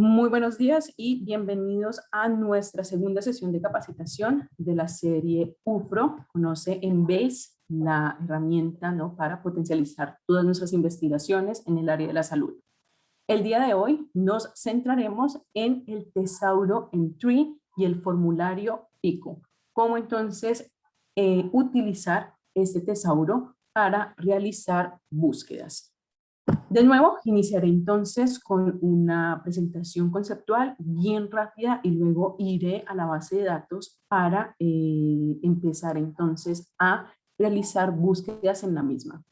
Muy buenos días y bienvenidos a nuestra segunda sesión de capacitación de la serie UFRO, conoce en BASE, la herramienta ¿no? para potencializar todas nuestras investigaciones en el área de la salud. El día de hoy nos centraremos en el tesauro en Tree y el formulario PICO. Cómo entonces eh, utilizar este tesauro para realizar búsquedas. De nuevo, iniciaré entonces con una presentación conceptual bien rápida y luego iré a la base de datos para eh, empezar entonces a realizar búsquedas en la misma.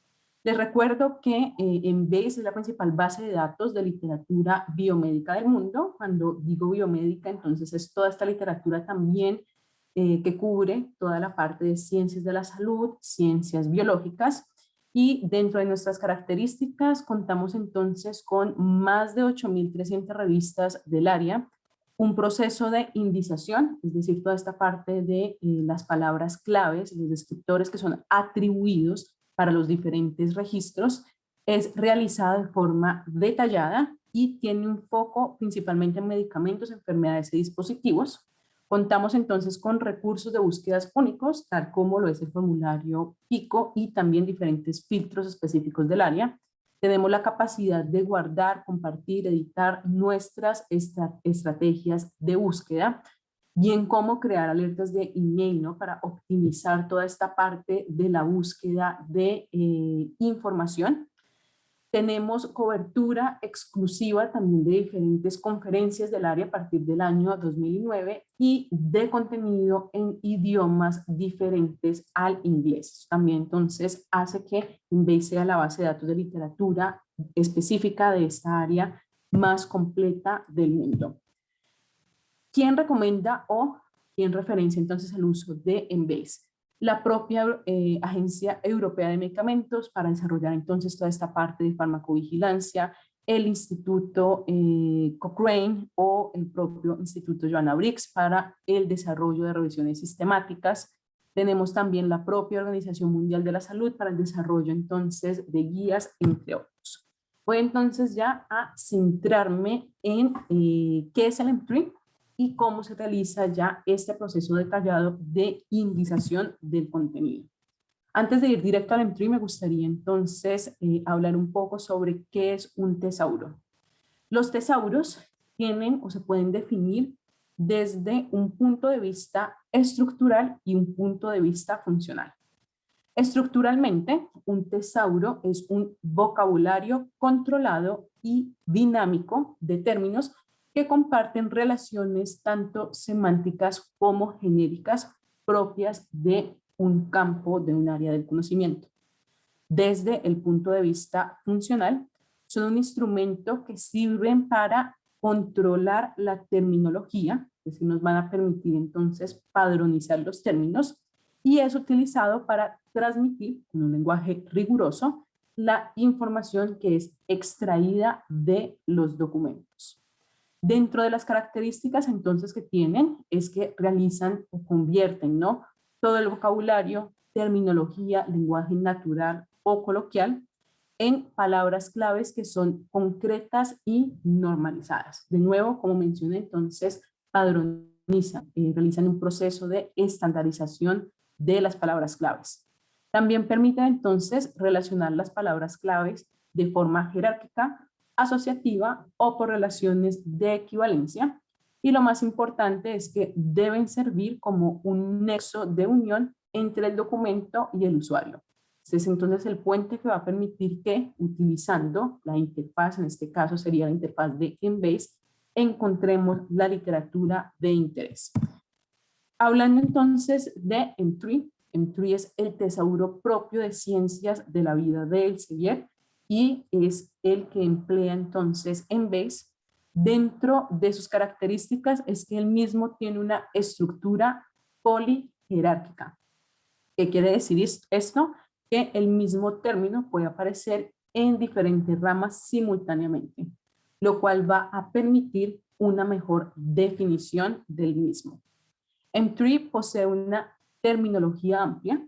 Les recuerdo que eh, en BASE es la principal base de datos de literatura biomédica del mundo. Cuando digo biomédica, entonces es toda esta literatura también eh, que cubre toda la parte de ciencias de la salud, ciencias biológicas, y dentro de nuestras características contamos entonces con más de 8.300 revistas del área, un proceso de indización, es decir, toda esta parte de eh, las palabras claves, los descriptores que son atribuidos para los diferentes registros, es realizada de forma detallada y tiene un foco principalmente en medicamentos, enfermedades y dispositivos. Contamos entonces con recursos de búsquedas únicos, tal como lo es el formulario PICO y también diferentes filtros específicos del área. Tenemos la capacidad de guardar, compartir, editar nuestras estrategias de búsqueda, bien como crear alertas de email ¿no? para optimizar toda esta parte de la búsqueda de eh, información. Tenemos cobertura exclusiva también de diferentes conferencias del área a partir del año 2009 y de contenido en idiomas diferentes al inglés. También entonces hace que InBase sea la base de datos de literatura específica de esta área más completa del mundo. ¿Quién recomienda o quién referencia entonces el uso de Embase? La propia eh, Agencia Europea de Medicamentos para desarrollar entonces toda esta parte de farmacovigilancia, el Instituto eh, Cochrane o el propio Instituto Joanna Briggs para el desarrollo de revisiones sistemáticas. Tenemos también la propia Organización Mundial de la Salud para el desarrollo entonces de guías, entre otros. Voy entonces ya a centrarme en eh, qué es el M3 y cómo se realiza ya este proceso detallado de indización del contenido. Antes de ir directo al entry, me gustaría entonces eh, hablar un poco sobre qué es un tesauro. Los tesauros tienen o se pueden definir desde un punto de vista estructural y un punto de vista funcional. Estructuralmente, un tesauro es un vocabulario controlado y dinámico de términos que comparten relaciones tanto semánticas como genéricas propias de un campo, de un área del conocimiento. Desde el punto de vista funcional, son un instrumento que sirven para controlar la terminología, es decir, nos van a permitir entonces padronizar los términos, y es utilizado para transmitir, con un lenguaje riguroso, la información que es extraída de los documentos. Dentro de las características entonces que tienen es que realizan o convierten ¿no? todo el vocabulario, terminología, lenguaje natural o coloquial en palabras claves que son concretas y normalizadas. De nuevo, como mencioné, entonces padronizan, eh, realizan un proceso de estandarización de las palabras claves. También permiten entonces relacionar las palabras claves de forma jerárquica asociativa o por relaciones de equivalencia. Y lo más importante es que deben servir como un nexo de unión entre el documento y el usuario. Este es entonces el puente que va a permitir que, utilizando la interfaz, en este caso sería la interfaz de Embase, encontremos la literatura de interés. Hablando entonces de Entry, Entry es el tesauro propio de ciencias de la vida de Elsevier, y es el que emplea entonces en base. Dentro de sus características es que él mismo tiene una estructura polijerárquica. ¿Qué quiere decir esto? Que el mismo término puede aparecer en diferentes ramas simultáneamente, lo cual va a permitir una mejor definición del mismo. M3 posee una terminología amplia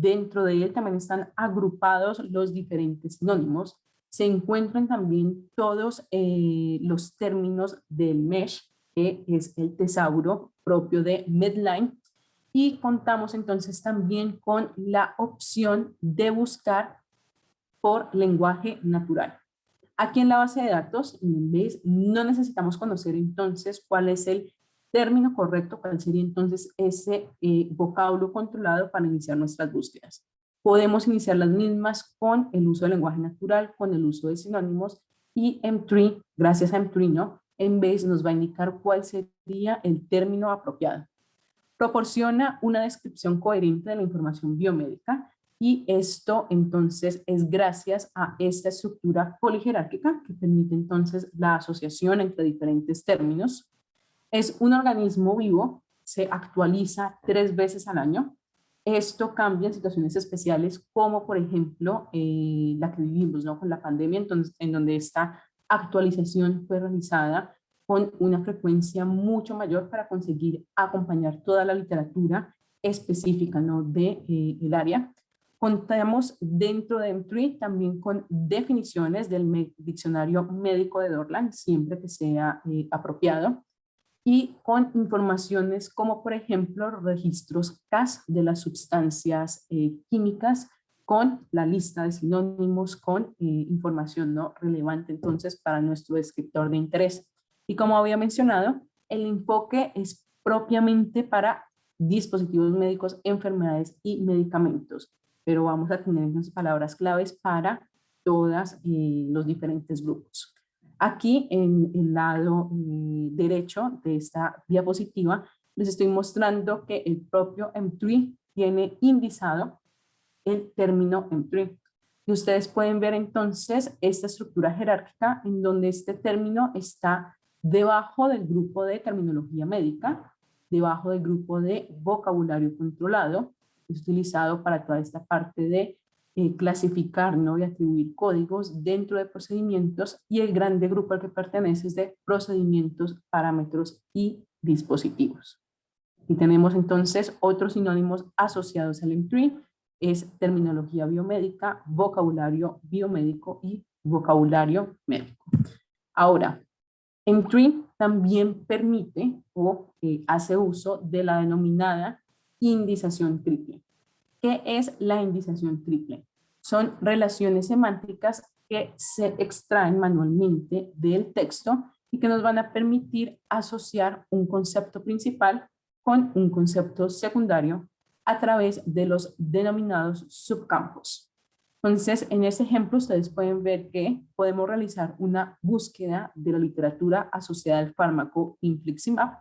Dentro de él también están agrupados los diferentes sinónimos. se encuentran también todos eh, los términos del MESH, que es el tesauro propio de Medline, y contamos entonces también con la opción de buscar por lenguaje natural. Aquí en la base de datos, no necesitamos conocer entonces cuál es el término correcto, cuál sería entonces ese eh, vocablo controlado para iniciar nuestras búsquedas. Podemos iniciar las mismas con el uso del lenguaje natural, con el uso de sinónimos y M3, gracias a M3, ¿no? En vez nos va a indicar cuál sería el término apropiado. Proporciona una descripción coherente de la información biomédica y esto entonces es gracias a esta estructura polijerárquica que permite entonces la asociación entre diferentes términos. Es un organismo vivo, se actualiza tres veces al año. Esto cambia en situaciones especiales como por ejemplo eh, la que vivimos ¿no? con la pandemia, entonces, en donde esta actualización fue realizada con una frecuencia mucho mayor para conseguir acompañar toda la literatura específica ¿no? de eh, área. Contamos dentro de M3 también con definiciones del diccionario médico de Dorland, siempre que sea eh, apropiado, y con informaciones como por ejemplo registros CAS de las sustancias eh, químicas con la lista de sinónimos, con información ¿no? relevante entonces para nuestro descriptor de interés. Y como había mencionado, el enfoque es propiamente para dispositivos médicos, enfermedades y medicamentos, pero vamos a tener unas palabras claves para todos eh, los diferentes grupos. Aquí en el lado eh, derecho de esta diapositiva les estoy mostrando que el propio M3 tiene indizado el término M3. Y ustedes pueden ver entonces esta estructura jerárquica en donde este término está debajo del grupo de terminología médica, debajo del grupo de vocabulario controlado, utilizado para toda esta parte de eh, clasificar ¿no? y atribuir códigos dentro de procedimientos y el grande grupo al que pertenece es de procedimientos, parámetros y dispositivos. Y tenemos entonces otros sinónimos asociados al M3, es terminología biomédica, vocabulario biomédico y vocabulario médico. Ahora, M3 también permite o eh, hace uso de la denominada indización triple. ¿Qué es la indización triple? Son relaciones semánticas que se extraen manualmente del texto y que nos van a permitir asociar un concepto principal con un concepto secundario a través de los denominados subcampos. Entonces, en este ejemplo ustedes pueden ver que podemos realizar una búsqueda de la literatura asociada al fármaco infliximab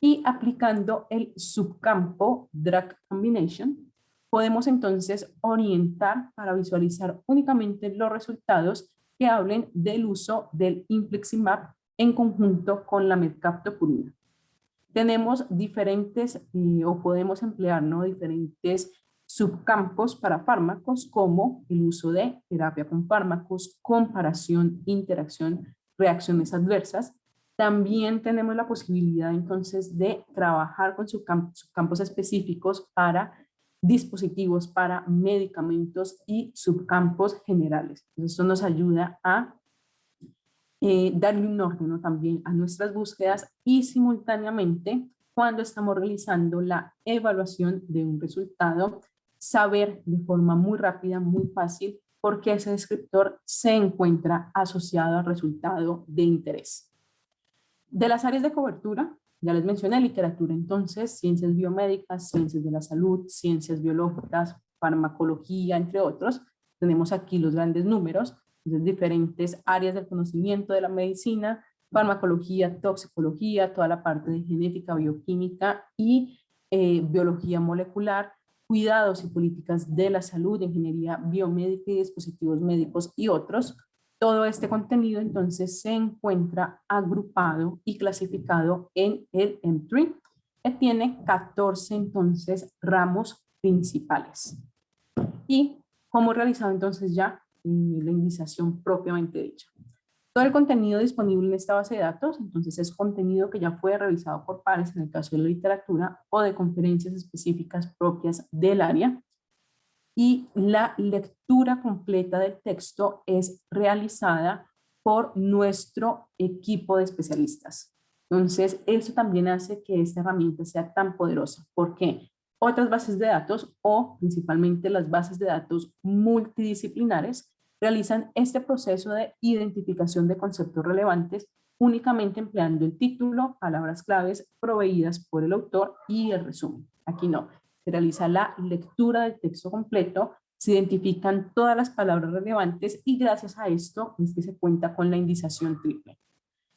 y aplicando el subcampo Drug Combination, podemos entonces orientar para visualizar únicamente los resultados que hablen del uso del infliximab en conjunto con la metcaptopurina. Tenemos diferentes, eh, o podemos emplear ¿no? diferentes subcampos para fármacos como el uso de terapia con fármacos, comparación, interacción, reacciones adversas. También tenemos la posibilidad entonces de trabajar con subcampos, específicos para dispositivos, para medicamentos y subcampos generales. esto nos ayuda a eh, darle un orden también a nuestras búsquedas y simultáneamente cuando estamos realizando la evaluación de un resultado saber de forma muy rápida, muy fácil, por qué ese descriptor se encuentra asociado al resultado de interés. De las áreas de cobertura, ya les mencioné literatura, entonces, ciencias biomédicas, ciencias de la salud, ciencias biológicas, farmacología, entre otros. Tenemos aquí los grandes números, de diferentes áreas del conocimiento de la medicina, farmacología, toxicología, toda la parte de genética, bioquímica y eh, biología molecular, cuidados y políticas de la salud, ingeniería biomédica y dispositivos médicos y otros. Todo este contenido entonces se encuentra agrupado y clasificado en el M3, que tiene 14 entonces ramos principales. Y cómo realizado entonces ya la indización propiamente dicha. Todo el contenido disponible en esta base de datos, entonces es contenido que ya fue revisado por pares en el caso de la literatura o de conferencias específicas propias del área. Y la lectura completa del texto es realizada por nuestro equipo de especialistas. Entonces, eso también hace que esta herramienta sea tan poderosa. ¿Por qué? Otras bases de datos o principalmente las bases de datos multidisciplinares realizan este proceso de identificación de conceptos relevantes únicamente empleando el título, palabras claves proveídas por el autor y el resumen. Aquí no, realiza la lectura del texto completo, se identifican todas las palabras relevantes y gracias a esto es que se cuenta con la indización triple.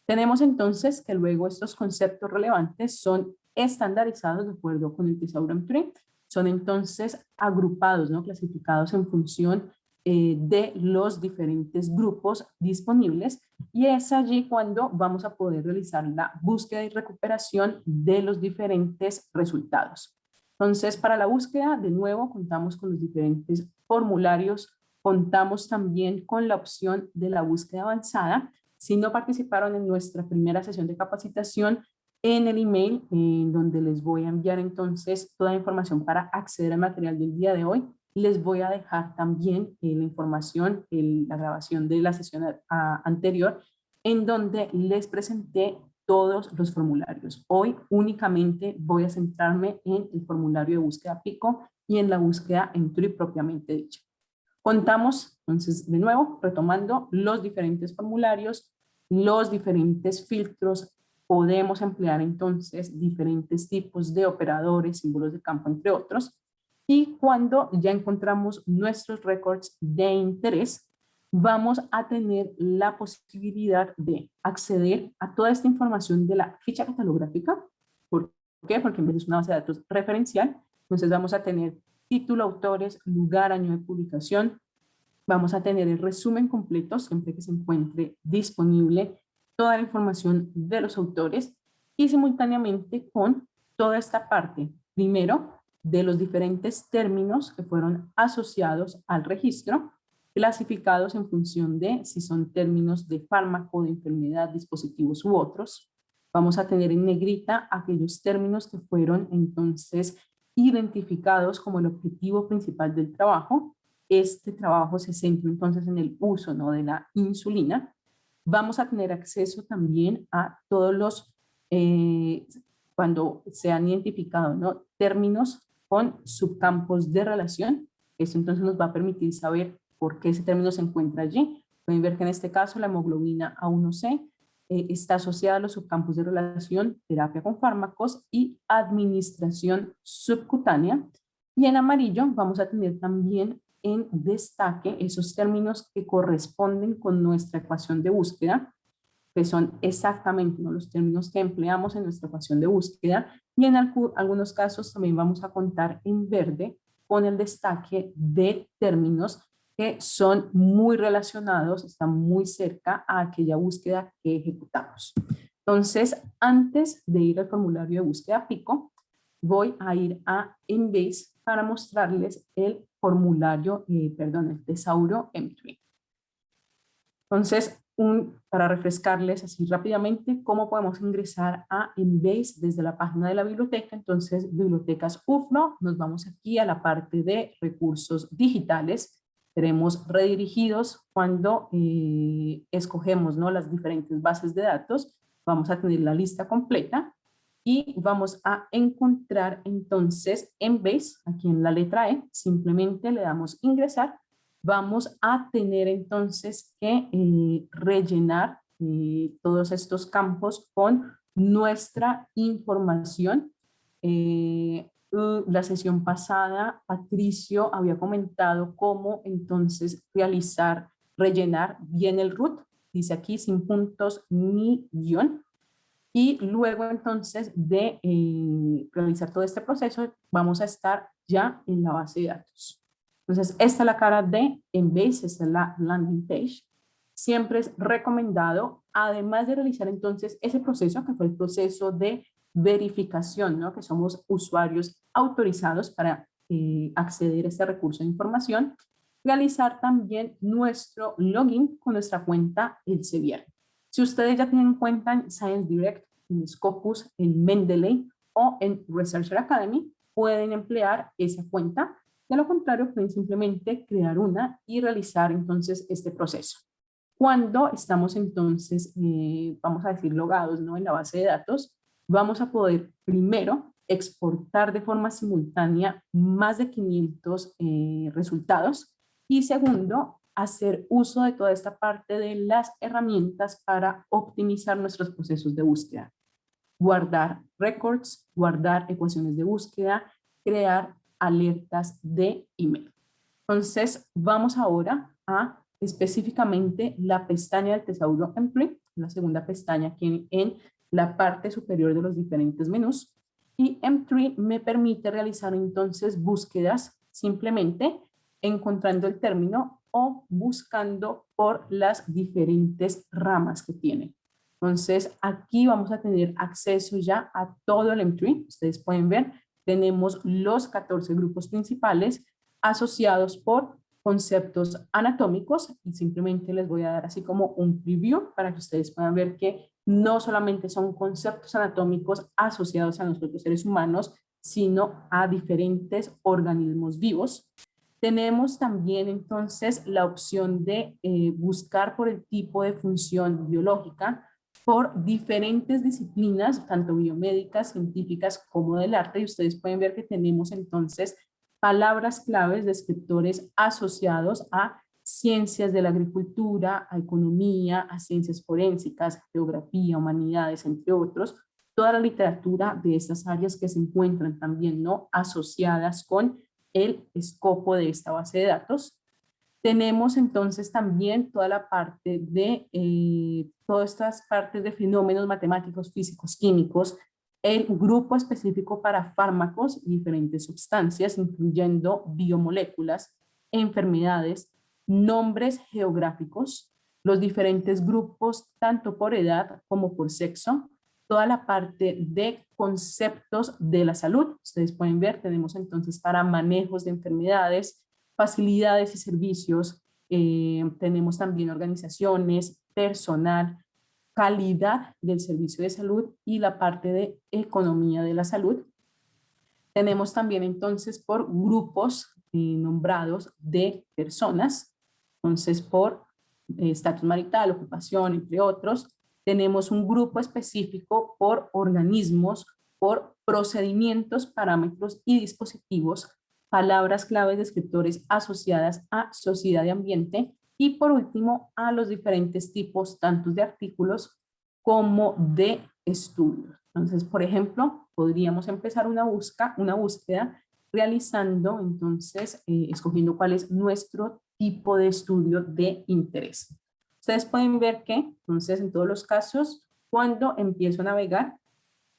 Tenemos entonces que luego estos conceptos relevantes son estandarizados de acuerdo con el Thesaurus Tree, son entonces agrupados, ¿no? clasificados en función eh, de los diferentes grupos disponibles y es allí cuando vamos a poder realizar la búsqueda y recuperación de los diferentes resultados. Entonces, para la búsqueda, de nuevo, contamos con los diferentes formularios, contamos también con la opción de la búsqueda avanzada. Si no participaron en nuestra primera sesión de capacitación, en el email, en donde les voy a enviar entonces toda la información para acceder al material del día de hoy, les voy a dejar también eh, la información, la grabación de la sesión anterior, en donde les presenté todos los formularios. Hoy únicamente voy a centrarme en el formulario de búsqueda PICO y en la búsqueda en TRI propiamente dicha. Contamos, entonces, de nuevo, retomando los diferentes formularios, los diferentes filtros, podemos emplear entonces diferentes tipos de operadores, símbolos de campo, entre otros, y cuando ya encontramos nuestros récords de interés, vamos a tener la posibilidad de acceder a toda esta información de la ficha catalográfica. ¿Por qué? Porque en vez de una base de datos referencial, entonces vamos a tener título, autores, lugar, año de publicación. Vamos a tener el resumen completo siempre que se encuentre disponible toda la información de los autores y simultáneamente con toda esta parte. Primero, de los diferentes términos que fueron asociados al registro, clasificados en función de si son términos de fármaco, de enfermedad, dispositivos u otros. Vamos a tener en negrita aquellos términos que fueron entonces identificados como el objetivo principal del trabajo. Este trabajo se centra entonces en el uso ¿no? de la insulina. Vamos a tener acceso también a todos los, eh, cuando se han identificado ¿no? términos con subcampos de relación. Eso entonces nos va a permitir saber por qué ese término se encuentra allí. Pueden ver que en este caso la hemoglobina A1C eh, está asociada a los subcampos de relación, terapia con fármacos y administración subcutánea. Y en amarillo vamos a tener también en destaque esos términos que corresponden con nuestra ecuación de búsqueda, que son exactamente los términos que empleamos en nuestra ecuación de búsqueda y en algunos casos también vamos a contar en verde con el destaque de términos que son muy relacionados, están muy cerca a aquella búsqueda que ejecutamos. Entonces, antes de ir al formulario de búsqueda PICO, voy a ir a Embase para mostrarles el formulario, eh, perdón, el tesauro Entry. Entonces, para refrescarles así rápidamente cómo podemos ingresar a Embase desde la página de la biblioteca. Entonces, bibliotecas UFRO, nos vamos aquí a la parte de recursos digitales. Seremos redirigidos cuando eh, escogemos ¿no? las diferentes bases de datos. Vamos a tener la lista completa y vamos a encontrar entonces Embase, aquí en la letra E, simplemente le damos ingresar vamos a tener entonces que eh, rellenar eh, todos estos campos con nuestra información. Eh, la sesión pasada, Patricio había comentado cómo entonces realizar, rellenar bien el root, dice aquí sin puntos ni guion. Y luego entonces de realizar todo este proceso, vamos a estar ya en la base de datos. Entonces, esta es la cara de Embase, esta es la landing page. Siempre es recomendado, además de realizar entonces ese proceso, que fue el proceso de verificación, ¿no? que somos usuarios autorizados para eh, acceder a este recurso de información, realizar también nuestro login con nuestra cuenta Elsevier. Si ustedes ya tienen cuenta en Science Direct, en Scopus, en Mendeley o en Researcher Academy, pueden emplear esa cuenta De lo contrario, pueden simplemente crear una y realizar entonces este proceso. Cuando estamos entonces, eh, vamos a decir, logados ¿no? en la base de datos, vamos a poder primero exportar de forma simultánea más de 500 eh, resultados y segundo, hacer uso de toda esta parte de las herramientas para optimizar nuestros procesos de búsqueda. Guardar records, guardar ecuaciones de búsqueda, crear alertas de email. Entonces, vamos ahora a específicamente la pestaña del tesauro Entry, la segunda pestaña aquí en, la parte superior de los diferentes menús. Y M3 me permite realizar entonces búsquedas simplemente encontrando el término o buscando por las diferentes ramas que tiene. Entonces, aquí vamos a tener acceso ya a todo el M3. Ustedes pueden ver, tenemos los 14 grupos principales asociados por conceptos anatómicos y simplemente les voy a dar así como un preview para que ustedes puedan ver que no solamente son conceptos anatómicos asociados a nosotros seres humanos, sino a diferentes organismos vivos. Tenemos también entonces la opción de eh, buscar por el tipo de función biológica por diferentes disciplinas, tanto biomédicas, científicas como del arte, y ustedes pueden ver que tenemos entonces palabras claves, descriptores asociados a ciencias de la agricultura, a economía, a ciencias forensicas, geografía, humanidades, entre otros, toda la literatura de estas áreas que se encuentran también no asociadas con el escopo de esta base de datos. Tenemos entonces también toda la parte de, eh, todas estas partes de fenómenos matemáticos, físicos, químicos, el grupo específico para fármacos y diferentes sustancias, incluyendo biomoléculas, enfermedades, nombres geográficos, los diferentes grupos, tanto por edad como por sexo, toda la parte de conceptos de la salud. Ustedes pueden ver, tenemos entonces para manejos de enfermedades, facilidades y servicios, eh, tenemos también organizaciones, personal, calidad del servicio de salud y la parte de economía de la salud. Tenemos también entonces por grupos eh, nombrados de personas, entonces por eh, estatus marital, ocupación, entre otros. Tenemos un grupo específico por organismos, por procedimientos, parámetros y dispositivos, palabras claves descriptores asociadas a sociedad y ambiente, y por último, a los diferentes tipos, tanto de artículos como de estudios. Entonces, por ejemplo, podríamos empezar una, busca, una búsqueda realizando, entonces, eh, escogiendo cuál es nuestro tipo de estudio de interés. Ustedes pueden ver que, entonces, en todos los casos, cuando empiezo a navegar,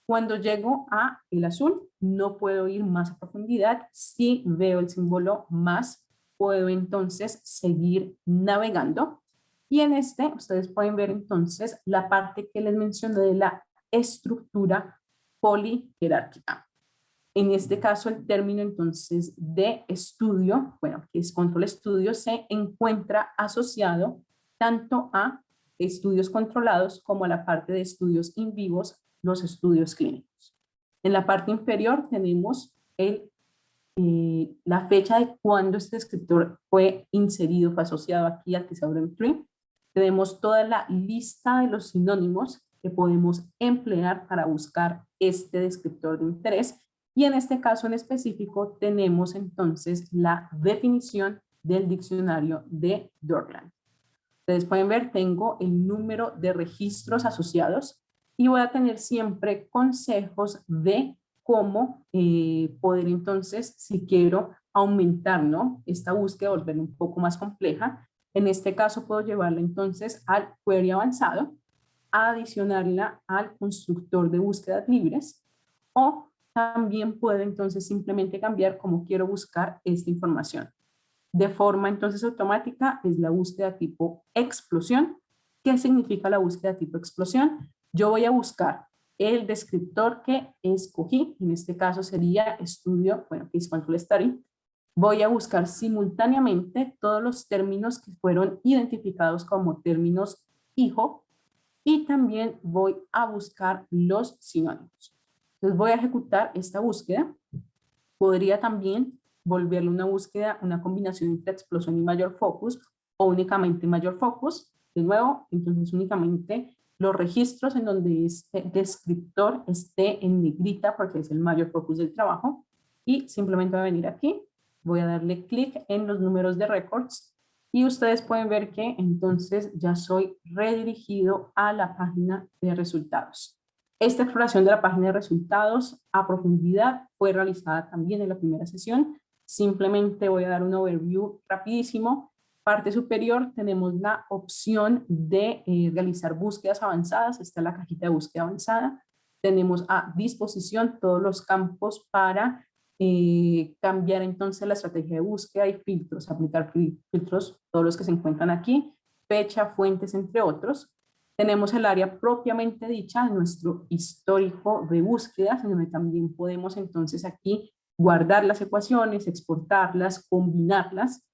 cuando llego a el azul, no puedo ir más a profundidad. Si veo el símbolo más puedo entonces seguir navegando. Y en este, ustedes pueden ver entonces la parte que les mencioné de la estructura polijerárquica. En este caso, el término entonces de estudio, bueno, que es control estudio, se encuentra asociado tanto a estudios controlados como a la parte de estudios in vivos, los estudios clínicos. En la parte inferior tenemos el eh, la fecha de cuando este escritor fue inserido, fue asociado aquí al Thesaurus Tree. Tenemos toda la lista de los sinónimos que podemos emplear para buscar este descriptor de interés. Y en este caso en específico tenemos entonces la definición del diccionario de Dorland. Ustedes pueden ver, tengo el número de registros asociados y voy a tener siempre consejos de cómo eh, poder entonces, si quiero aumentar ¿no? esta búsqueda, volverla un poco más compleja, en este caso puedo llevarla entonces al query avanzado, adicionarla al constructor de búsquedas libres o también puedo entonces simplemente cambiar cómo quiero buscar esta información. De forma entonces automática es la búsqueda tipo explosión. ¿Qué significa la búsqueda tipo explosión? Yo voy a buscar el descriptor que escogí, en este caso sería estudio, bueno, Control Study, voy a buscar simultáneamente todos los términos que fueron identificados como términos hijo y también voy a buscar los sinónimos. Entonces voy a ejecutar esta búsqueda. Podría también volverle una búsqueda, una combinación entre explosión y mayor focus o únicamente mayor focus. De nuevo, entonces únicamente los registros en donde este descriptor esté en negrita porque es el mayor focus del trabajo y simplemente voy a venir aquí, voy a darle clic en los números de records y ustedes pueden ver que entonces ya soy redirigido a la página de resultados. Esta exploración de la página de resultados a profundidad fue realizada también en la primera sesión. Simplemente voy a dar un overview rapidísimo parte superior tenemos la opción de eh, realizar búsquedas avanzadas, está la cajita de búsqueda avanzada. Tenemos a disposición todos los campos para eh, cambiar entonces la estrategia de búsqueda y filtros, aplicar filtros, todos los que se encuentran aquí, fecha, fuentes, entre otros. Tenemos el área propiamente dicha, nuestro histórico de búsquedas, donde también podemos entonces aquí guardar las ecuaciones, exportarlas, combinarlas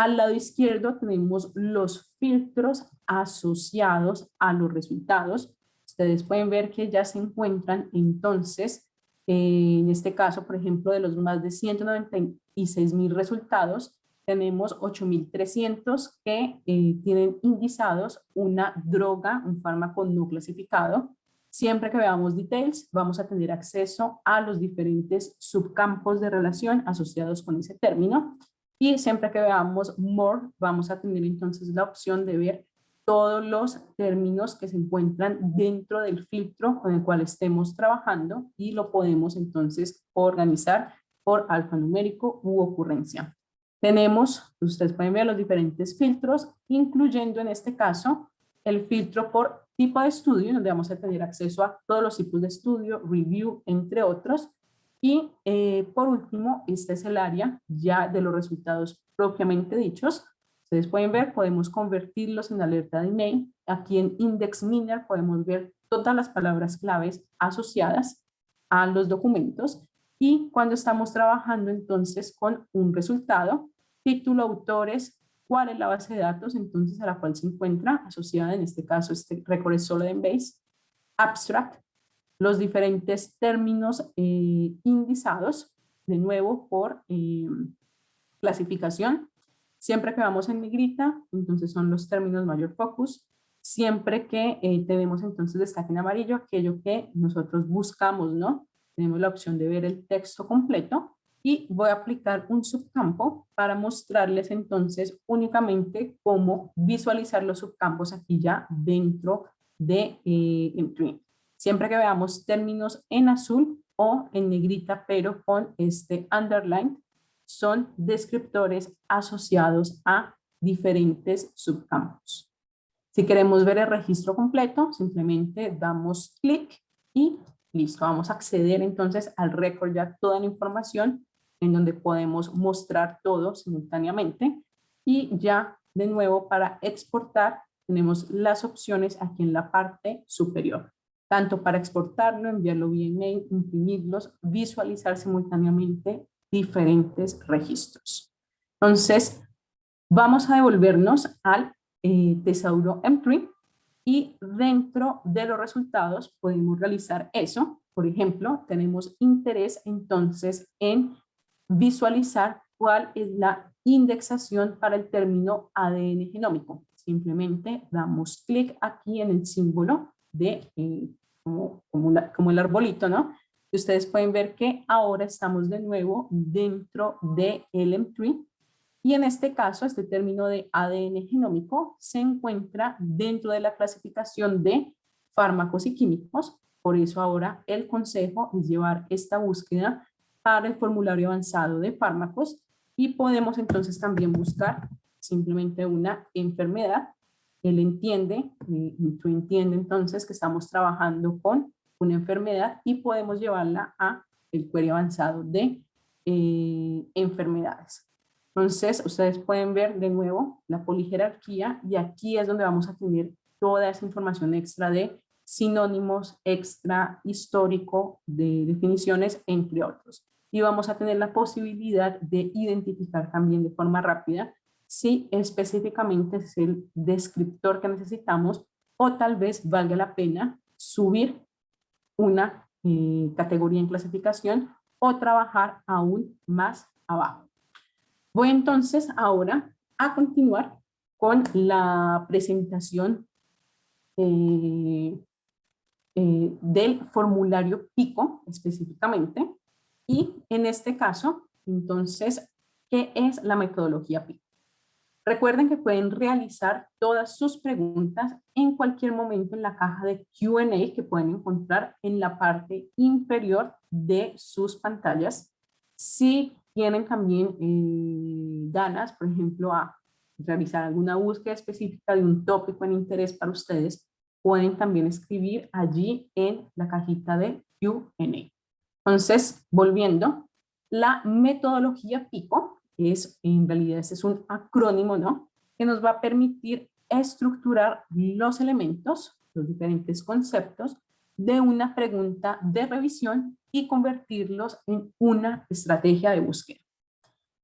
al lado izquierdo tenemos los filtros asociados a los resultados. Ustedes pueden ver que ya se encuentran entonces, en este caso, por ejemplo, de los más de 196 mil resultados, tenemos 8.300 que eh, tienen indizados una droga, un fármaco no clasificado. Siempre que veamos details, vamos a tener acceso a los diferentes subcampos de relación asociados con ese término. Y siempre que veamos more, vamos a tener entonces la opción de ver todos los términos que se encuentran dentro del filtro con el cual estemos trabajando y lo podemos entonces organizar por alfanumérico u ocurrencia. Tenemos, ustedes pueden ver los diferentes filtros, incluyendo en este caso el filtro por tipo de estudio, donde vamos a tener acceso a todos los tipos de estudio, review, entre otros, y eh, por último, este es el área ya de los resultados propiamente dichos. Ustedes pueden ver, podemos convertirlos en alerta de email. Aquí en Index Miner podemos ver todas las palabras claves asociadas a los documentos. Y cuando estamos trabajando entonces con un resultado, título, autores, cuál es la base de datos entonces a la cual se encuentra asociada, en este caso este récord es solo en base, abstract, los diferentes términos eh, indizados, de nuevo por eh, clasificación. Siempre que vamos en negrita, entonces son los términos mayor focus. Siempre que eh, tenemos entonces destaque en amarillo, aquello que nosotros buscamos, ¿no? Tenemos la opción de ver el texto completo y voy a aplicar un subcampo para mostrarles entonces únicamente cómo visualizar los subcampos aquí ya dentro de eh, Siempre que veamos términos en azul o en negrita, pero con este underline, son descriptores asociados a diferentes subcampos. Si queremos ver el registro completo, simplemente damos clic y listo. Vamos a acceder entonces al récord ya toda la información en donde podemos mostrar todo simultáneamente. Y ya de nuevo para exportar tenemos las opciones aquí en la parte superior tanto para exportarlo, enviarlo vía email, imprimirlos, visualizar simultáneamente diferentes registros. Entonces, vamos a devolvernos al eh, Tesauro M3 y dentro de los resultados podemos realizar eso. Por ejemplo, tenemos interés entonces en visualizar cuál es la indexación para el término ADN genómico. Simplemente damos clic aquí en el símbolo de eh, como, el arbolito, ¿no? Y ustedes pueden ver que ahora estamos de nuevo dentro de LM3 y en este caso este término de ADN genómico se encuentra dentro de la clasificación de fármacos y químicos. Por eso ahora el consejo es llevar esta búsqueda para el formulario avanzado de fármacos y podemos entonces también buscar simplemente una enfermedad él entiende, tú entiende entonces que estamos trabajando con una enfermedad y podemos llevarla a el query avanzado de eh, enfermedades. Entonces, ustedes pueden ver de nuevo la polijerarquía y aquí es donde vamos a tener toda esa información extra de sinónimos, extra histórico, de definiciones, entre otros. Y vamos a tener la posibilidad de identificar también de forma rápida si específicamente es el descriptor que necesitamos o tal vez valga la pena subir una eh, categoría en clasificación o trabajar aún más abajo. Voy entonces ahora a continuar con la presentación eh, eh, del formulario PICO específicamente. Y en este caso, entonces, ¿qué es la metodología PICO? Recuerden que pueden realizar todas sus preguntas en cualquier momento en la caja de Q&A que pueden encontrar en la parte inferior de sus pantallas. Si tienen también eh, ganas, por ejemplo, a realizar alguna búsqueda específica de un tópico en interés para ustedes, pueden también escribir allí en la cajita de Q&A. Entonces, volviendo, la metodología PICO es, en realidad, es un acrónimo, ¿no? Que nos va a permitir estructurar los elementos, los diferentes conceptos de una pregunta de revisión y convertirlos en una estrategia de búsqueda.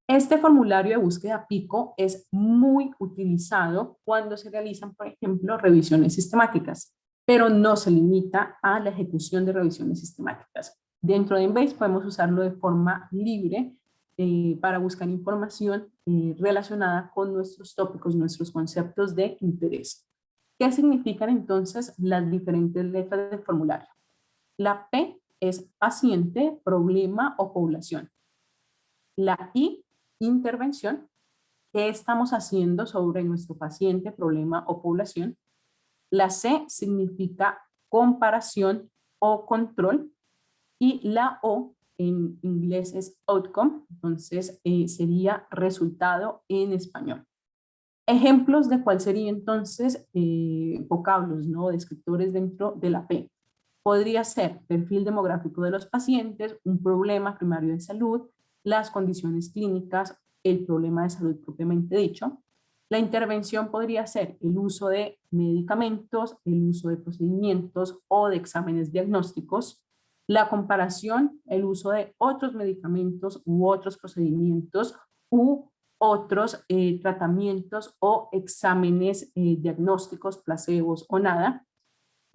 Este formulario de búsqueda PICO es muy utilizado cuando se realizan, por ejemplo, revisiones sistemáticas, pero no se limita a la ejecución de revisiones sistemáticas. Dentro de Embase podemos usarlo de forma libre eh, para buscar información eh, relacionada con nuestros tópicos, nuestros conceptos de interés. ¿Qué significan entonces las diferentes letras del formulario? La P es paciente, problema o población. La I intervención, qué estamos haciendo sobre nuestro paciente, problema o población. La C significa comparación o control y la O en inglés es outcome, entonces eh, sería resultado en español. Ejemplos de cuál sería entonces eh, vocablos, ¿no? descriptores dentro de la P. Podría ser perfil demográfico de los pacientes, un problema primario de salud, las condiciones clínicas, el problema de salud propiamente dicho. La intervención podría ser el uso de medicamentos, el uso de procedimientos o de exámenes diagnósticos, la comparación, el uso de otros medicamentos u otros procedimientos u otros eh, tratamientos o exámenes eh, diagnósticos, placebos o nada,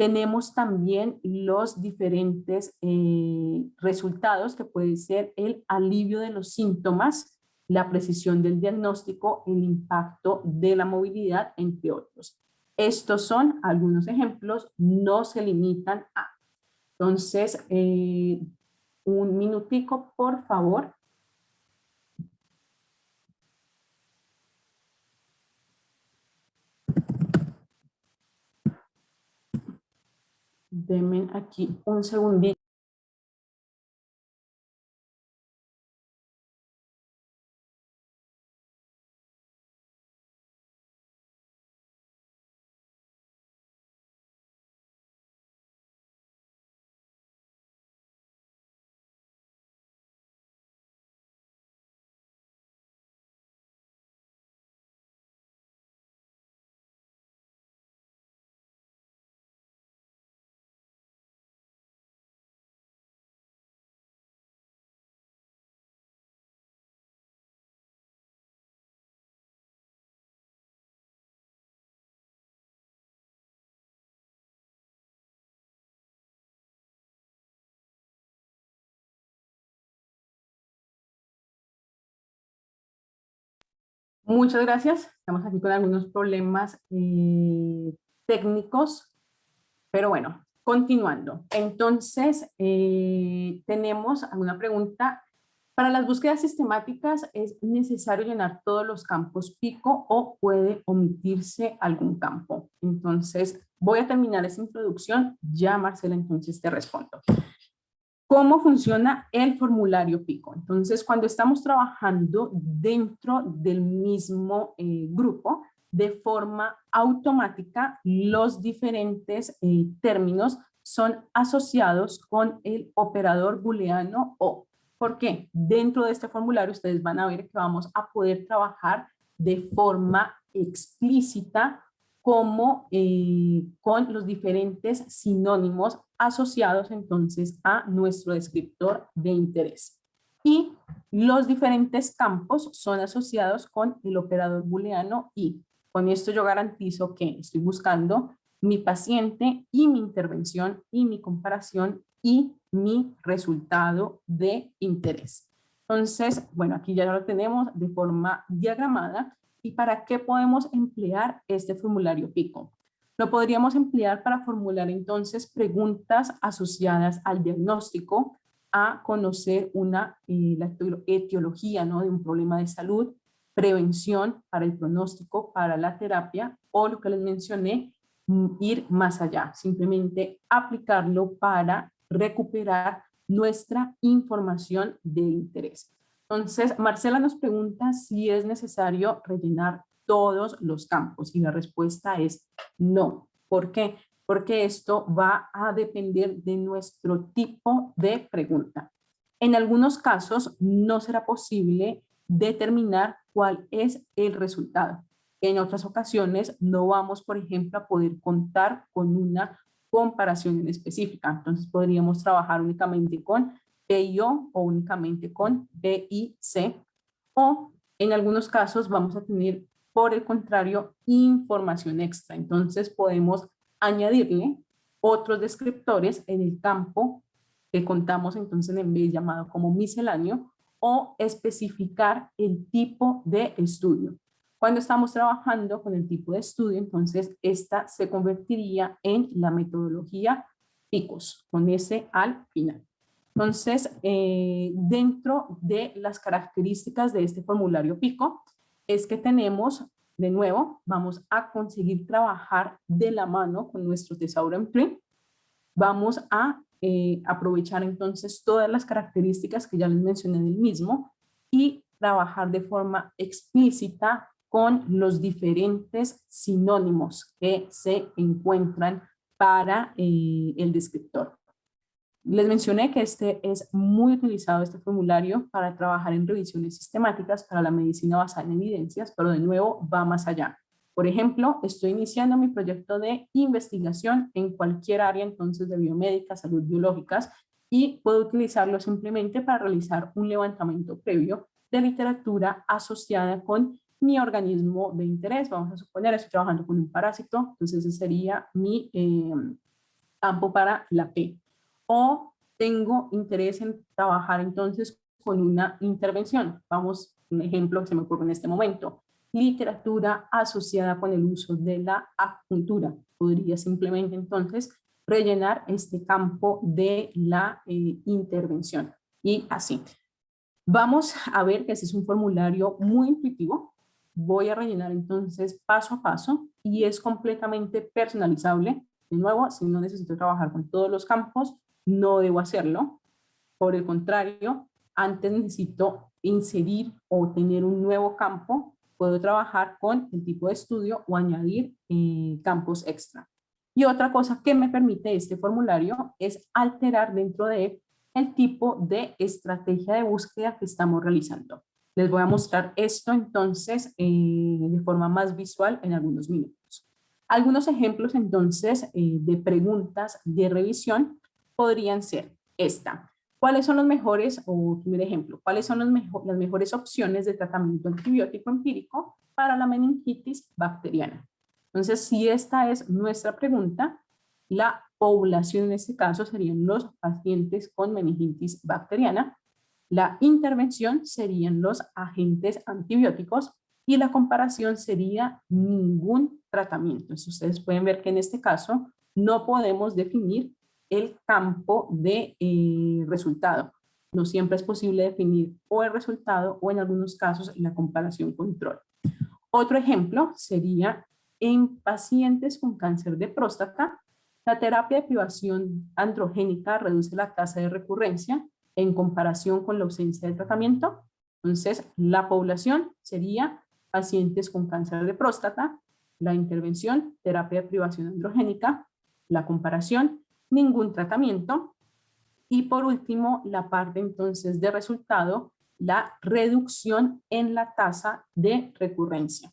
tenemos también los diferentes eh, resultados que puede ser el alivio de los síntomas, la precisión del diagnóstico, el impacto de la movilidad, entre otros. Estos son algunos ejemplos, no se limitan a. Entonces, eh, un minutico, por favor. Denme aquí un segundito. Muchas gracias. Estamos aquí con algunos problemas eh, técnicos, pero bueno, continuando. Entonces, eh, tenemos alguna pregunta. Para las búsquedas sistemáticas, ¿es necesario llenar todos los campos pico o puede omitirse algún campo? Entonces, voy a terminar esta introducción. Ya, Marcela, entonces te respondo. ¿Cómo funciona el formulario PICO? Entonces, cuando estamos trabajando dentro del mismo eh, grupo, de forma automática, los diferentes eh, términos son asociados con el operador booleano o. ¿Por qué? Dentro de este formulario ustedes van a ver que vamos a poder trabajar de forma explícita como eh, con los diferentes sinónimos asociados entonces a nuestro descriptor de interés. Y los diferentes campos son asociados con el operador booleano y con esto yo garantizo que estoy buscando mi paciente y mi intervención y mi comparación y mi resultado de interés. Entonces, bueno, aquí ya lo tenemos de forma diagramada. ¿Y para qué podemos emplear este formulario PICO? Lo podríamos emplear para formular entonces preguntas asociadas al diagnóstico, a conocer una, eh, la etiología ¿no? de un problema de salud, prevención para el pronóstico, para la terapia o lo que les mencioné, mm, ir más allá, simplemente aplicarlo para recuperar nuestra información de interés. Entonces, Marcela nos pregunta si es necesario rellenar todos los campos y la respuesta es no. ¿Por qué? Porque esto va a depender de nuestro tipo de pregunta. En algunos casos no será posible determinar cuál es el resultado. En otras ocasiones no vamos, por ejemplo, a poder contar con una comparación en específica. Entonces podríamos trabajar únicamente con PIO o únicamente con BIC o en algunos casos vamos a tener, por el contrario, información extra. Entonces podemos añadirle otros descriptores en el campo que contamos entonces en vez llamado como misceláneo o especificar el tipo de estudio. Cuando estamos trabajando con el tipo de estudio, entonces esta se convertiría en la metodología PICOS, con ese al final. Entonces, eh, dentro de las características de este formulario PICO, es que tenemos, de nuevo, vamos a conseguir trabajar de la mano con nuestro Thesaurus Tree. Vamos a eh, aprovechar entonces todas las características que ya les mencioné del mismo y trabajar de forma explícita con los diferentes sinónimos que se encuentran para eh, el descriptor. Les mencioné que este es muy utilizado, este formulario, para trabajar en revisiones sistemáticas para la medicina basada en evidencias, pero de nuevo va más allá. Por ejemplo, estoy iniciando mi proyecto de investigación en cualquier área entonces de biomédica, salud biológicas y puedo utilizarlo simplemente para realizar un levantamiento previo de literatura asociada con mi organismo de interés. Vamos a suponer, estoy trabajando con un parásito, entonces ese sería mi eh, campo para la P. O tengo interés en trabajar entonces con una intervención. Vamos, un ejemplo que se me ocurre en este momento literatura asociada con el uso de la acupuntura. Podría simplemente entonces rellenar este campo de la eh, intervención y así. Vamos a ver que este es un formulario muy intuitivo. Voy a rellenar entonces paso a paso y es completamente personalizable. De nuevo, si no necesito trabajar con todos los campos, no debo hacerlo. Por el contrario, antes necesito inserir o tener un nuevo campo puedo trabajar con el tipo de estudio o añadir eh, campos extra. Y otra cosa que me permite este formulario es alterar dentro de el tipo de estrategia de búsqueda que estamos realizando. Les voy a mostrar esto entonces eh, de forma más visual en algunos minutos. Algunos ejemplos entonces eh, de preguntas de revisión podrían ser esta. ¿Cuáles son los mejores, o primer ejemplo, cuáles son las mejores opciones de tratamiento antibiótico empírico para la meningitis bacteriana? Entonces, si esta es nuestra pregunta, la población en este caso serían los pacientes con meningitis bacteriana, la intervención serían los agentes antibióticos y la comparación sería ningún tratamiento. Entonces, ustedes pueden ver que en este caso no podemos definir el campo de eh, resultado. No siempre es posible definir o el resultado o en algunos casos la comparación control. Otro ejemplo sería en pacientes con cáncer de próstata, la terapia de privación androgénica reduce la tasa de recurrencia en comparación con la ausencia de tratamiento. Entonces, la población sería pacientes con cáncer de próstata, la intervención, terapia de privación androgénica, la comparación, ningún tratamiento. Y por último, la parte entonces de resultado, la reducción en la tasa de recurrencia.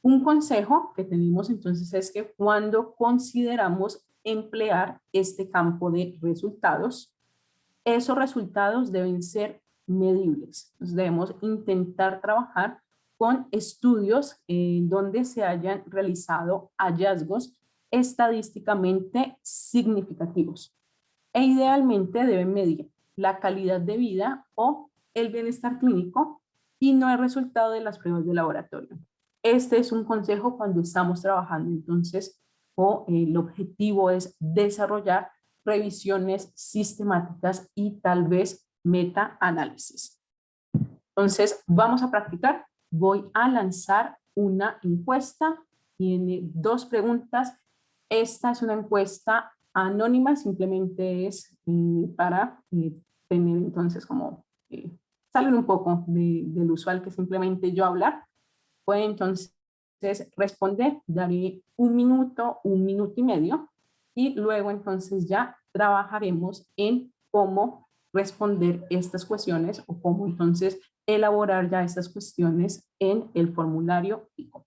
Un consejo que tenemos entonces es que cuando consideramos emplear este campo de resultados, esos resultados deben ser medibles. debemos intentar trabajar con estudios en donde se hayan realizado hallazgos estadísticamente significativos e idealmente deben medir la calidad de vida o el bienestar clínico y no el resultado de las pruebas de laboratorio. Este es un consejo cuando estamos trabajando, entonces, o el objetivo es desarrollar revisiones sistemáticas y tal vez meta-análisis. Entonces, vamos a practicar. Voy a lanzar una encuesta. Tiene dos preguntas. Esta es una encuesta anónima, simplemente es eh, para eh, tener entonces como eh, salir un poco del usual que simplemente yo hablar. Puede entonces responder, daré un minuto, un minuto y medio y luego entonces ya trabajaremos en cómo responder estas cuestiones o cómo entonces elaborar ya estas cuestiones en el formulario PICO.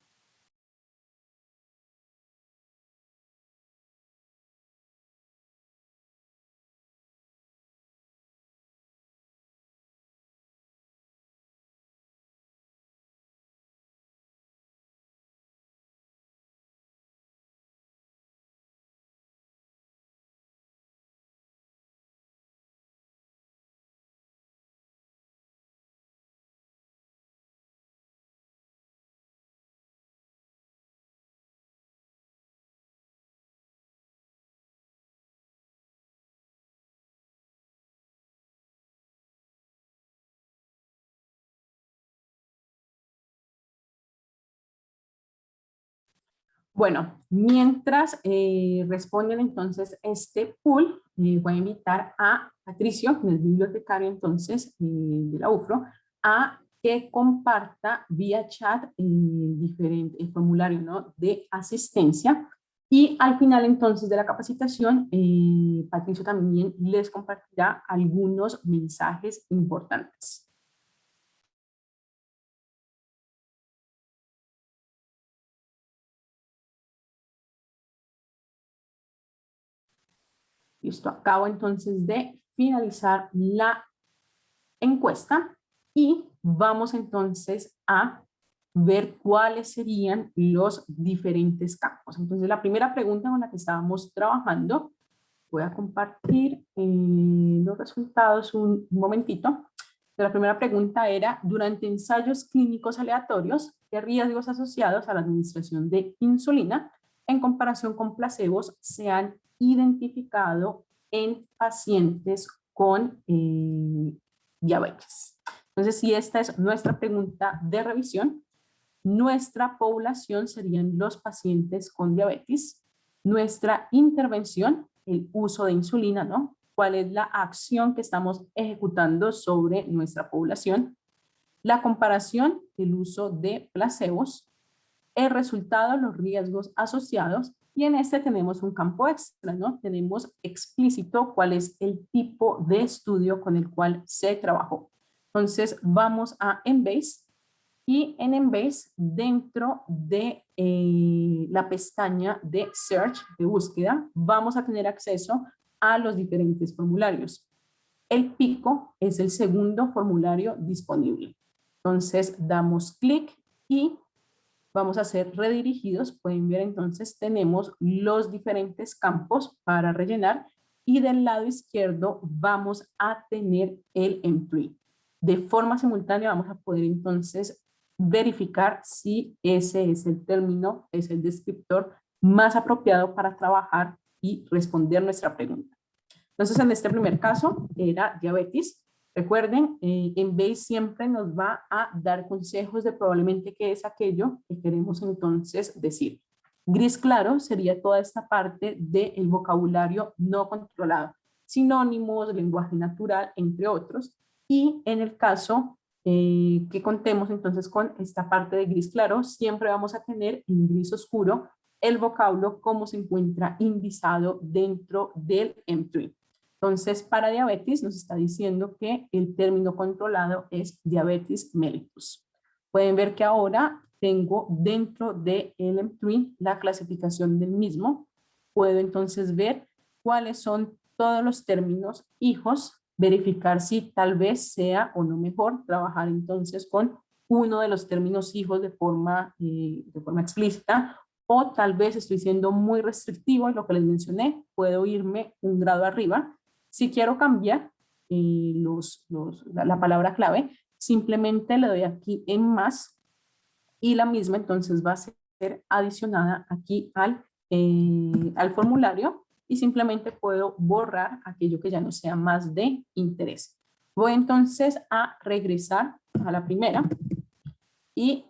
Bueno, mientras eh, responden entonces este pool, eh, voy a invitar a Patricio, el bibliotecario entonces eh, de la UFRO, a que comparta vía chat diferente, el formulario ¿no? de asistencia y al final entonces de la capacitación, Patricio también les compartirá algunos mensajes importantes. Listo, acabo entonces de finalizar la encuesta y vamos entonces a ver cuáles serían los diferentes campos. Entonces la primera pregunta con la que estábamos trabajando, voy a compartir eh, los resultados un, momentito. La primera pregunta era, durante ensayos clínicos aleatorios, ¿qué riesgos asociados a la administración de insulina en comparación con placebos se han identificado en pacientes con eh, diabetes. Entonces, si esta es nuestra pregunta de revisión, nuestra población serían los pacientes con diabetes, nuestra intervención, el uso de insulina, ¿no? ¿Cuál es la acción que estamos ejecutando sobre nuestra población? La comparación, el uso de placebos, el resultado, los riesgos asociados y en este tenemos un campo extra, ¿no? Tenemos explícito cuál es el tipo de estudio con el cual se trabajó. Entonces vamos a Embase y en Embase dentro de eh, la pestaña de Search, de búsqueda, vamos a tener acceso a los diferentes formularios. El pico es el segundo formulario disponible. Entonces damos clic y vamos a ser redirigidos. Pueden ver entonces tenemos los diferentes campos para rellenar y del lado izquierdo vamos a tener el employee. De forma simultánea vamos a poder entonces verificar si ese es el término, es el descriptor más apropiado para trabajar y responder nuestra pregunta. Entonces en este primer caso era diabetes, Recuerden, eh, en Base siempre nos va a dar consejos de probablemente qué es aquello que queremos entonces decir. Gris claro sería toda esta parte del vocabulario no controlado, sinónimos, lenguaje natural, entre otros. Y en el caso eh, que contemos entonces con esta parte de gris claro, siempre vamos a tener en gris oscuro el vocablo como se encuentra indizado dentro del M3. Entonces, para diabetes nos está diciendo que el término controlado es diabetes mellitus. Pueden ver que ahora tengo dentro de LM3 la clasificación del mismo. Puedo entonces ver cuáles son todos los términos hijos, verificar si tal vez sea o no mejor trabajar entonces con uno de los términos hijos de forma, eh, de forma explícita o tal vez estoy siendo muy restrictivo en lo que les mencioné, puedo irme un grado arriba si quiero cambiar, eh, los, la, palabra clave, simplemente le doy aquí en más y la misma entonces va a ser adicionada aquí al, eh, al formulario y simplemente puedo borrar aquello que ya no sea más de interés. Voy entonces a regresar a la primera y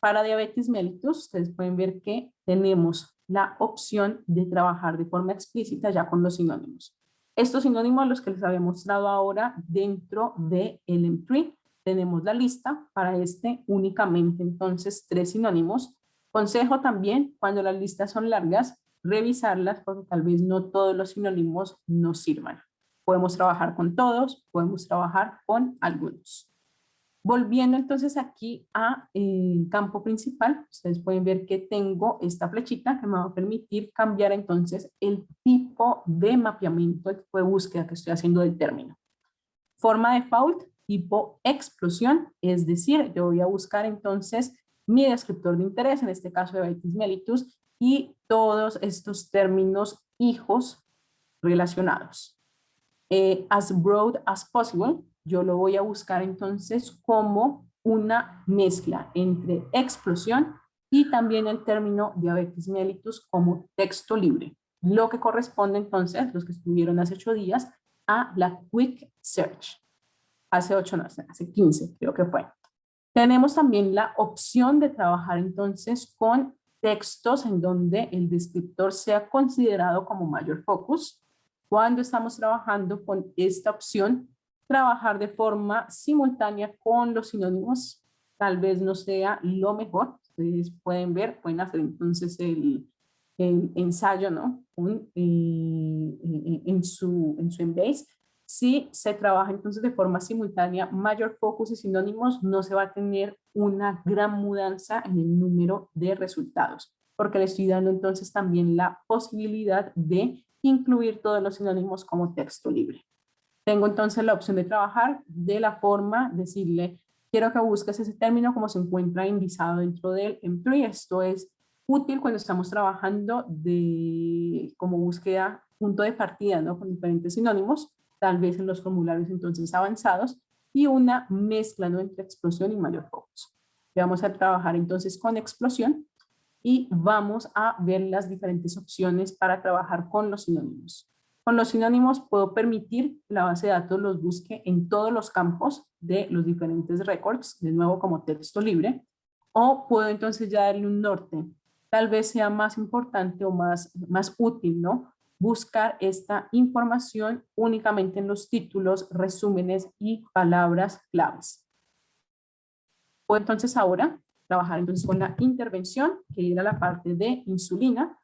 para diabetes mellitus ustedes pueden ver que tenemos la opción de trabajar de forma explícita ya con los sinónimos. Estos sinónimos los que les había mostrado ahora dentro de el M3 tenemos la lista para este únicamente entonces tres sinónimos. Consejo también cuando las listas son largas revisarlas porque tal vez no todos los sinónimos nos sirvan. Podemos trabajar con todos, podemos trabajar con algunos. Volviendo entonces aquí a eh, campo principal, ustedes pueden ver que tengo esta flechita que me va a permitir cambiar entonces el tipo de mapeamiento, el tipo de búsqueda que estoy haciendo del término. Forma default, tipo explosión, es decir, yo voy a buscar entonces mi descriptor de interés, en este caso de Baitis mellitus, y todos estos términos hijos relacionados. Eh, as broad as possible, yo lo voy a buscar entonces como una mezcla entre explosión y también el término diabetes mellitus como texto libre, lo que corresponde entonces, los que estuvieron hace ocho días, a la Quick Search. Hace ocho, no, hace 15 creo que fue. Tenemos también la opción de trabajar entonces con textos en donde el descriptor sea considerado como mayor focus. Cuando estamos trabajando con esta opción, trabajar de forma simultánea con los sinónimos tal vez no sea lo mejor. Ustedes pueden ver, pueden hacer entonces el, ensayo ¿no? Eh, eh, en, su, en su Embase. Si se trabaja entonces de forma simultánea, mayor focus y sinónimos, no se va a tener una gran mudanza en el número de resultados, porque le estoy dando entonces también la posibilidad de incluir todos los sinónimos como texto libre. Tengo entonces la opción de trabajar de la forma, decirle, quiero que busques ese término como se encuentra indicado dentro del M3. Esto es útil cuando estamos trabajando de, como búsqueda punto de partida, ¿no? Con diferentes sinónimos, tal vez en los formularios entonces avanzados, y una mezcla ¿no? entre explosión y mayor focus. Vamos a trabajar entonces con explosión y vamos a ver las diferentes opciones para trabajar con los sinónimos. Con los sinónimos puedo permitir que la base de datos los busque en todos los campos de los diferentes records, de nuevo como texto libre, o puedo entonces ya darle un norte. Tal vez sea más importante o más, más útil, ¿no? Buscar esta información únicamente en los títulos, resúmenes y palabras claves. Puedo entonces ahora trabajar entonces con la intervención, que era la parte de insulina,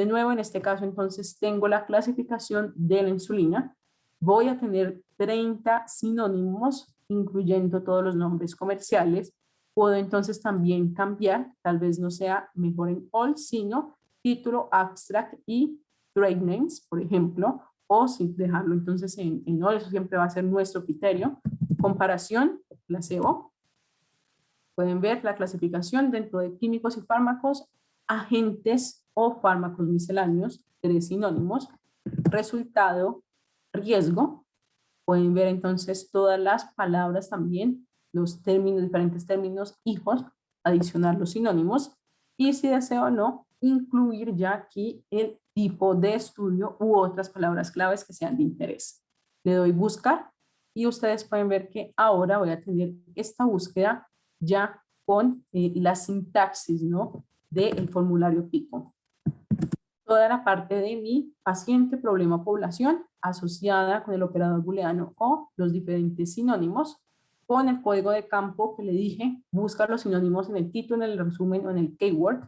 de nuevo, en este caso, entonces, tengo la clasificación de la insulina. Voy a tener 30 sinónimos, incluyendo todos los nombres comerciales. Puedo entonces también cambiar, tal vez no sea mejor en all, sino título, abstract y trade names, por ejemplo, o sin dejarlo entonces en, en all, eso siempre va a ser nuestro criterio. Comparación, placebo. Pueden ver la clasificación dentro de químicos y fármacos, agentes o fármacos misceláneos, tres sinónimos. Resultado, riesgo. Pueden ver entonces todas las palabras también, los términos, diferentes términos, hijos, adicionar los sinónimos. Y si deseo o no, incluir ya aquí el tipo de estudio u otras palabras claves que sean de interés. Le doy buscar y ustedes pueden ver que ahora voy a tener esta búsqueda ya con eh, la sintaxis ¿no? Del formulario PICO toda la parte de mi paciente, problema, población, asociada con el operador booleano o los diferentes sinónimos, con el código de campo que le dije, buscar los sinónimos en el título, en el resumen o en el keyword.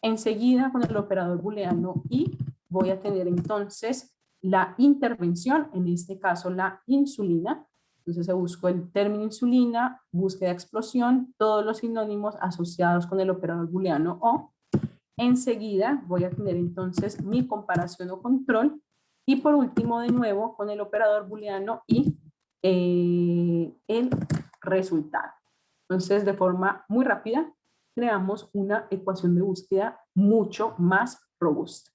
Enseguida con el operador booleano y voy a tener entonces la intervención, en este caso la insulina. Entonces se buscó el término insulina, búsqueda explosión, todos los sinónimos asociados con el operador booleano o Enseguida voy a tener entonces mi comparación o control. Y por último, de nuevo, con el operador booleano y eh, el resultado. Entonces, de forma muy rápida, creamos una ecuación de búsqueda mucho más robusta.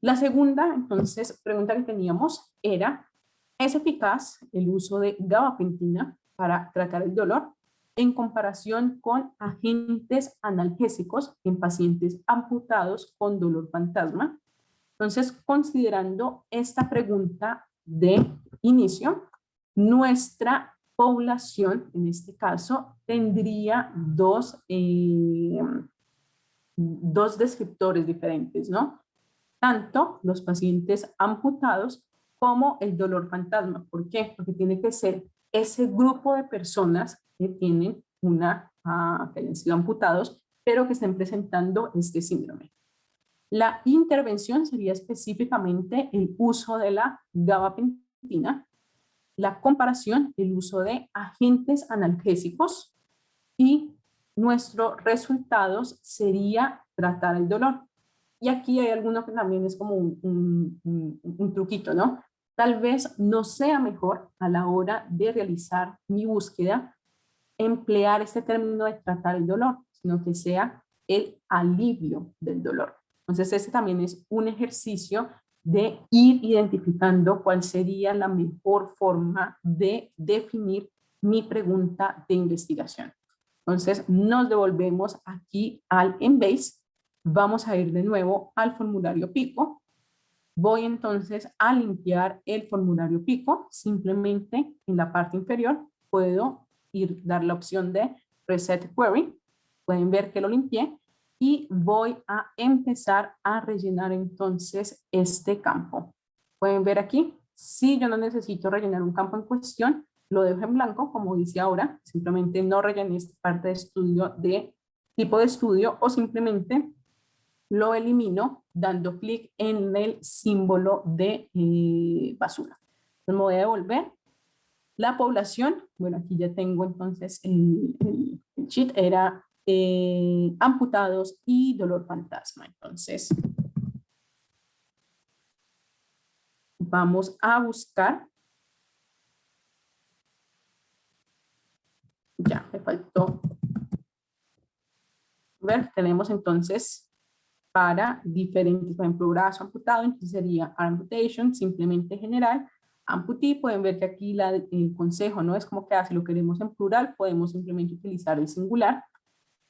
La segunda, entonces, pregunta que teníamos era Es eficaz el uso de gabapentina para tratar el dolor en comparación con agentes analgésicos en pacientes amputados con dolor fantasma. Entonces, considerando esta pregunta de inicio, nuestra población, en este caso, tendría dos, eh, dos descriptores diferentes, ¿no? Tanto los pacientes amputados como el dolor fantasma. ¿Por qué? Porque tiene que ser ese grupo de personas que tienen una, que hayan sido amputados, pero que estén presentando este síndrome. La intervención sería específicamente el uso de la gabapentina, la comparación, el uso de agentes analgésicos y nuestros resultados sería tratar el dolor. Y aquí hay alguno que también es como un, un, un, truquito, ¿no? Tal vez no sea mejor a la hora de realizar mi búsqueda emplear este término de tratar el dolor, sino que sea el alivio del dolor. Entonces, ese también es un ejercicio de ir identificando cuál sería la mejor forma de definir mi pregunta de investigación. Entonces, nos devolvemos aquí al Embase. Vamos a ir de nuevo al formulario PICO. Voy entonces a limpiar el formulario PICO. Simplemente en la parte inferior puedo ir dar la opción de Reset Query. Pueden ver que lo limpié y voy a empezar a rellenar entonces este campo. Pueden ver aquí, si yo no necesito rellenar un campo en cuestión, lo dejo en blanco, como dice ahora, simplemente no rellené esta parte de estudio de tipo de estudio o simplemente lo elimino dando clic en el símbolo de eh, basura. Entonces me voy a devolver. La población, bueno, aquí ya tengo entonces el, el, sheet, era eh, amputados y dolor fantasma. Entonces, vamos a buscar. Ya, me faltó. Ver, tenemos entonces para diferentes, por ejemplo, brazo amputado, entonces sería amputation, simplemente general, amputee, pueden ver que aquí la, el consejo no es como que si lo queremos en plural, podemos simplemente utilizar el singular,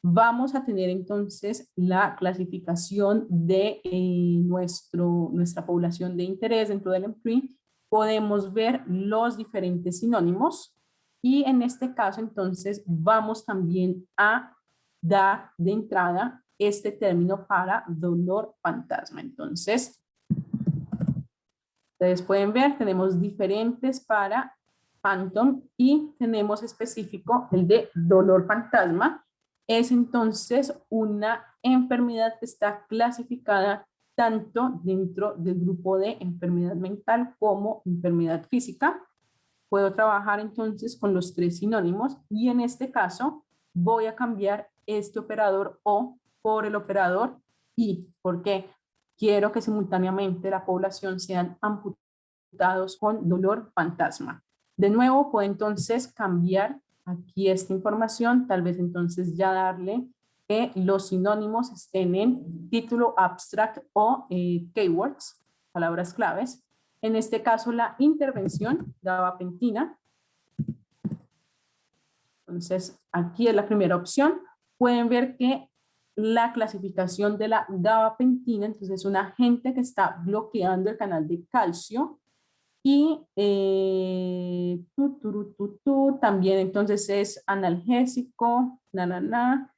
vamos a tener entonces la clasificación de eh, nuestro, nuestra población de interés dentro del EMPRI. Podemos ver los diferentes sinónimos y en este caso entonces vamos también a dar de entrada este término para dolor fantasma. Entonces, ustedes pueden ver, tenemos diferentes para phantom y tenemos específico el de dolor fantasma es entonces una enfermedad que está clasificada tanto dentro del grupo de enfermedad mental como enfermedad física. Puedo trabajar entonces con los tres sinónimos y en este caso voy a cambiar este operador O por el operador I. porque Quiero que simultáneamente la población sean amputados con dolor fantasma. De nuevo, puedo entonces cambiar aquí esta información, tal vez entonces ya darle que los sinónimos estén en título abstract o eh, keywords, palabras claves. En este caso la intervención gabapentina. Entonces aquí es la primera opción. Pueden ver que la clasificación de la gabapentina, entonces es un agente que está bloqueando el canal de calcio y eh, también entonces es analgésico, na, na, na,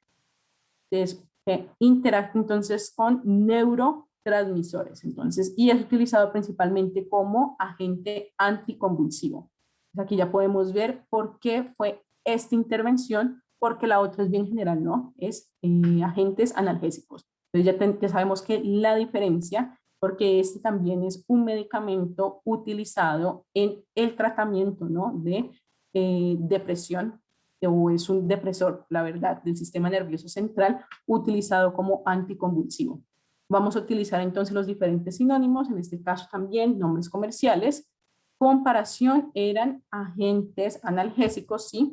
es, eh, entonces con neurotransmisores, entonces, y es utilizado principalmente como agente anticonvulsivo. Aquí ya podemos ver por qué fue esta intervención, porque la otra es bien general, ¿no? Es eh, agentes analgésicos. Entonces ya, ya sabemos que la diferencia porque este también es un medicamento utilizado en el tratamiento ¿no? de eh, depresión, o es un depresor, la verdad, del sistema nervioso central, utilizado como anticonvulsivo. Vamos a utilizar entonces los diferentes sinónimos, en este caso también nombres comerciales. Comparación eran agentes analgésicos, sí,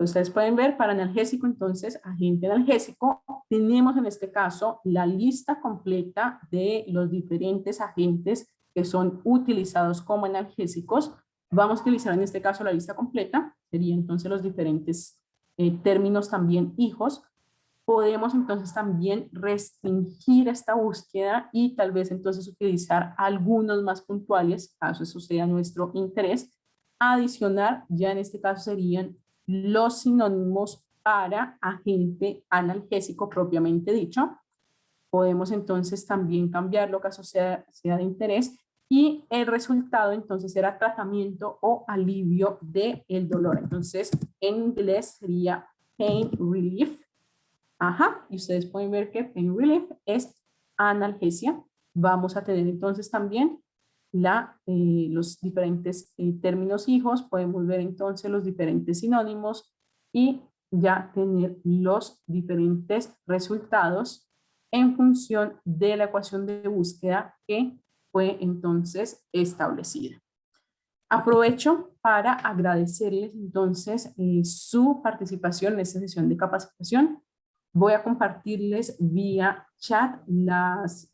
Ustedes pueden ver para analgésico, entonces, agente analgésico, tenemos en este caso la lista completa de los diferentes agentes que son utilizados como analgésicos. Vamos a utilizar en este caso la lista completa, sería entonces los diferentes eh, términos también hijos. Podemos entonces también restringir esta búsqueda y tal vez entonces utilizar algunos más puntuales, caso eso sea nuestro interés. Adicionar, ya en este caso serían los sinónimos para agente analgésico propiamente dicho. Podemos entonces también cambiarlo caso sea, sea de interés y el resultado entonces era tratamiento o alivio del el dolor. Entonces en inglés sería pain relief. Ajá, y ustedes pueden ver que pain relief es analgesia. Vamos a tener entonces también la, eh, los diferentes eh, términos hijos, podemos ver entonces los diferentes sinónimos y ya tener los diferentes resultados en función de la ecuación de búsqueda que fue entonces establecida. Aprovecho para agradecerles entonces eh, su participación en esta sesión de capacitación. Voy a compartirles vía chat las,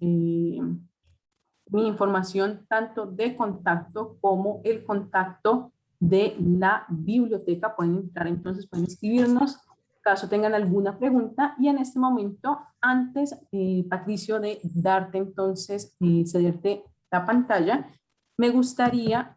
mi información tanto de contacto como el contacto de la biblioteca. Pueden entrar entonces, pueden escribirnos caso tengan alguna pregunta. Y en este momento, antes, eh, Patricio, de darte entonces, eh, cederte la pantalla, me gustaría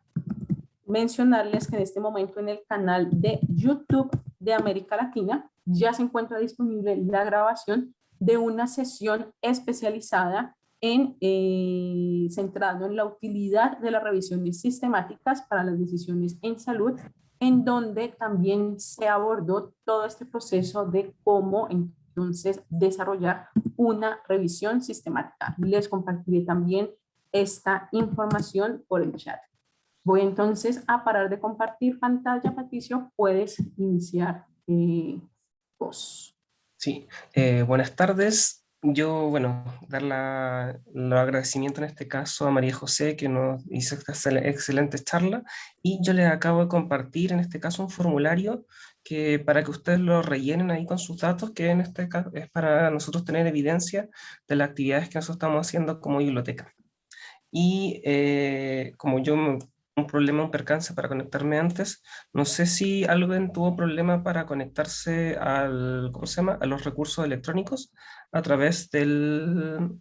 mencionarles que en este momento en el canal de YouTube de América Latina ya se encuentra disponible la grabación de una sesión especializada en eh, centrado en la utilidad de las revisiones sistemáticas para las decisiones en salud en donde también se abordó todo este proceso de cómo entonces desarrollar una revisión sistemática. Les compartiré también esta información por el chat. Voy entonces a parar de compartir pantalla. Patricio, puedes iniciar eh, vos. Sí, eh, buenas tardes yo, bueno, dar la, los agradecimientos en este caso a María José que nos hizo esta excelente charla y yo les acabo de compartir en este caso un formulario que para que ustedes lo rellenen ahí con sus datos, que en este caso es para nosotros tener evidencia de las actividades que nosotros estamos haciendo como biblioteca. Y eh, como yo un problema, un percance para conectarme antes. No sé si alguien tuvo problema para conectarse al, ¿cómo se llama? a los recursos electrónicos a través del,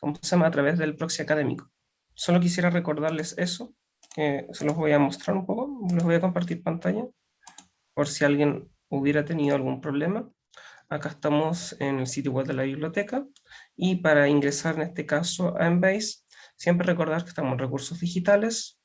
¿cómo se llama? A través del proxy académico. Solo quisiera recordarles eso, que se los voy a mostrar un poco, les voy a compartir pantalla, por si alguien hubiera tenido algún problema. Acá estamos en el sitio web de la biblioteca, y para ingresar en este caso a Embase, siempre recordar que estamos en recursos digitales,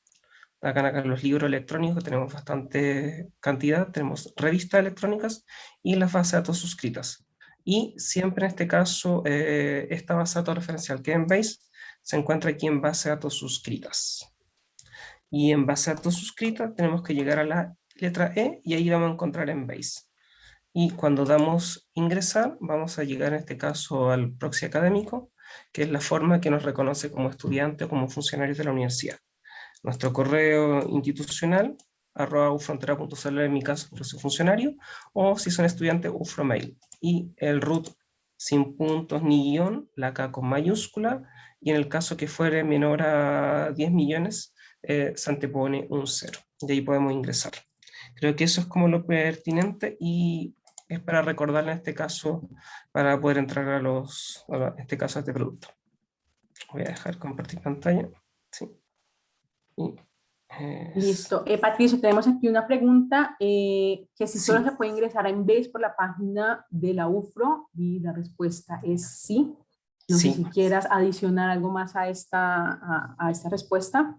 Acá, acá los libros electrónicos tenemos bastante cantidad, tenemos revistas electrónicas y las bases de datos suscritas. Y siempre en este caso, eh, esta base de datos referencial que en Base se encuentra aquí en base de datos suscritas. Y en base de datos suscritas tenemos que llegar a la letra E y ahí vamos a encontrar en Base. Y cuando damos ingresar, vamos a llegar en este caso al proxy académico, que es la forma que nos reconoce como estudiante o como funcionarios de la universidad nuestro correo institucional, arroba ufrontera.cl en mi caso, por funcionario, o si son estudiantes, ufromail. Y el root sin puntos ni guion, la K con mayúscula, y en el caso que fuere menor a 10 millones, eh, se antepone un cero. Y ahí podemos ingresar. Creo que eso es como lo pertinente y es para recordarle en este caso, para poder entrar a los, en este caso a este producto. Voy a dejar compartir pantalla. Sí. Listo. Eh, Patricio, tenemos aquí una pregunta, eh, que si solo se puede ingresar en vez por la página de la UFRO, y la respuesta es sí. No sé si quieras adicionar algo más a esta, a, esta respuesta.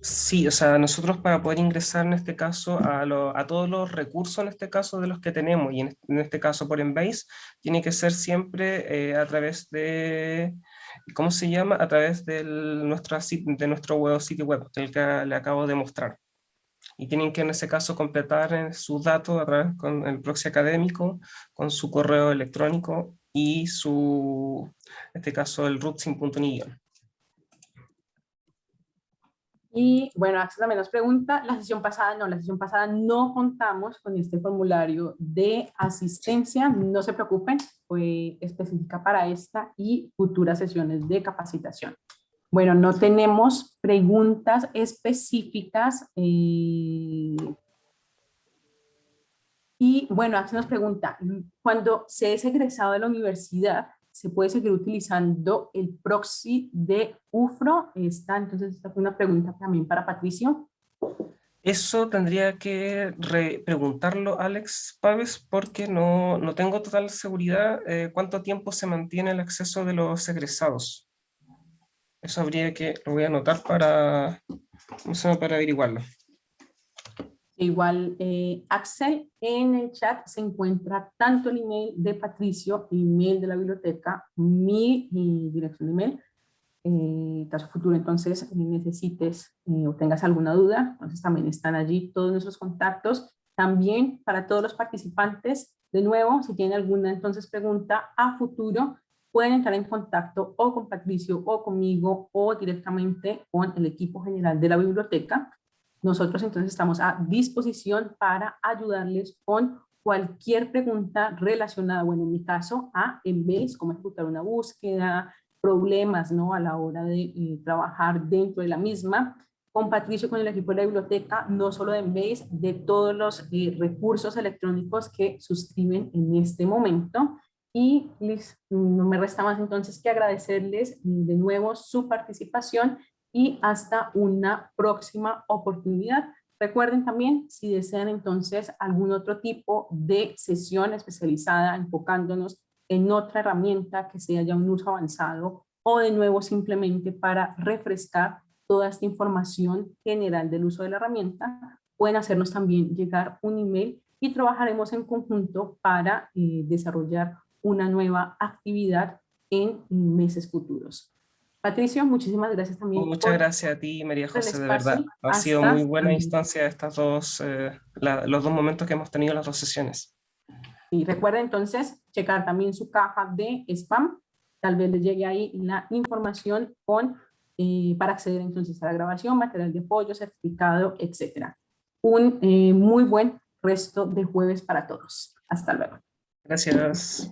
Sí, o sea, nosotros para poder ingresar en este caso a, a, todos los recursos en este caso de los que tenemos, y en, este caso por Embase, tiene que ser siempre eh, a través de ¿cómo se llama? A través de nuestro, de nuestro sitio web, el que le acabo de mostrar. Y tienen que en ese caso completar eh, sus datos a través con el proxy académico, con su correo electrónico y su, en este caso, el root punto. Y bueno, Axel también nos pregunta, la sesión pasada no, la sesión pasada no contamos con este formulario de asistencia, no se preocupen, fue específica para esta y futuras sesiones de capacitación. Bueno, no tenemos preguntas específicas. eh, y bueno, hace nos pregunta, cuando se es egresado de la universidad, ¿se puede seguir utilizando el proxy de UFRO? Está, entonces, esta fue una pregunta también para Patricio. Eso tendría que re- preguntarlo Alex Paves porque no, no tengo total seguridad eh, cuánto tiempo se mantiene el acceso de los egresados. Eso habría que, lo voy a anotar para, para averiguarlo. Igual, eh, Axel, en el chat se encuentra tanto el email de Patricio, el email de la biblioteca, mi, mi dirección de email, eh, caso futuro entonces eh, necesites eh, o tengas alguna duda, entonces también están allí todos nuestros contactos. También para todos los participantes, de nuevo, si tienen alguna entonces pregunta a futuro, pueden entrar en contacto o con Patricio o conmigo o directamente con el equipo general de la biblioteca. Nosotros entonces estamos a disposición para ayudarles con cualquier pregunta relacionada, bueno, en mi caso, a Embase, cómo ejecutar una búsqueda, problemas ¿no? a la hora de eh, trabajar dentro de la misma. Con Patricio, con el equipo de la biblioteca, no solo de Embase, de todos los eh, recursos electrónicos que suscriben en este momento. Y no me resta más entonces que agradecerles de nuevo su participación y hasta una próxima oportunidad. Recuerden también, si desean entonces algún otro tipo de sesión especializada enfocándonos en otra herramienta que sea ya un uso avanzado o de nuevo simplemente para refrescar toda esta información general del uso de la herramienta, pueden hacernos también llegar un email y trabajaremos en conjunto para eh, desarrollar una nueva actividad en meses futuros. Patricio, muchísimas gracias también. Muchas por gracias a ti, María José, de verdad. Ha sido muy buena instancia estas dos, eh, la, los dos momentos que hemos tenido las dos sesiones. Y recuerden entonces checar también su caja de spam, tal vez les llegue ahí la información con, eh, para acceder entonces a la grabación, material de apoyo, certificado, etcétera. Un eh, muy buen resto de jueves para todos. Hasta luego. Gracias.